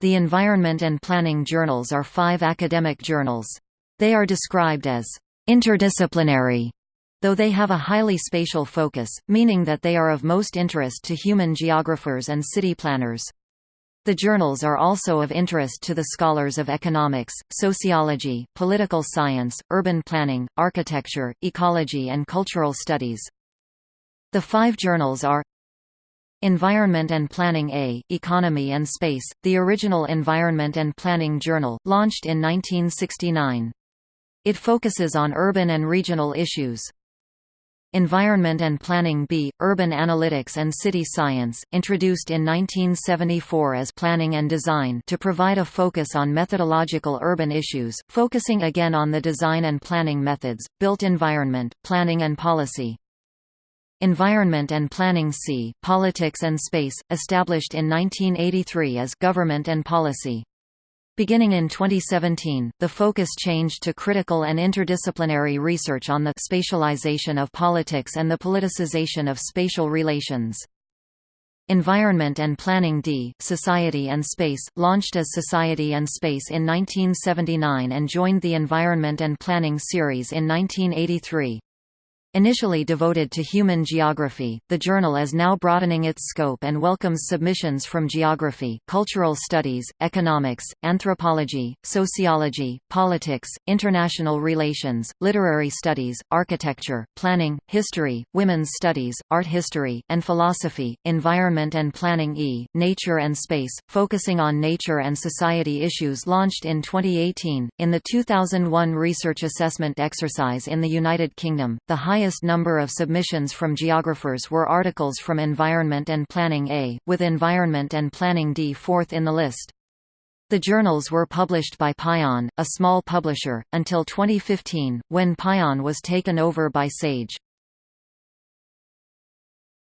The Environment and Planning journals are five academic journals. They are described as interdisciplinary, though they have a highly spatial focus, meaning that they are of most interest to human geographers and city planners. The journals are also of interest to the scholars of economics, sociology, political science, urban planning, architecture, ecology and cultural studies. The five journals are Environment and Planning A, Economy and Space, the original Environment and Planning Journal, launched in 1969. It focuses on urban and regional issues. Environment and Planning B, Urban Analytics and City Science, introduced in 1974 as Planning and Design to provide a focus on methodological urban issues, focusing again on the design and planning methods, built environment, planning and policy. Environment and Planning C, Politics and Space, established in 1983 as Government and Policy. Beginning in 2017, the focus changed to critical and interdisciplinary research on the spatialization of politics and the politicization of spatial relations. Environment and Planning D, Society and Space, launched as Society and Space in 1979 and joined the Environment and Planning series in 1983. Initially devoted to human geography, the journal is now broadening its scope and welcomes submissions from geography, cultural studies, economics, anthropology, sociology, politics, international relations, literary studies, architecture, planning, history, women's studies, art history, and philosophy. Environment and Planning E, Nature and Space, focusing on nature and society issues launched in 2018. In the 2001 research assessment exercise in the United Kingdom, the high highest number of submissions from geographers were articles from Environment and Planning A, with Environment and Planning D fourth in the list. The journals were published by Pion, a small publisher, until 2015, when Pion was taken over by Sage.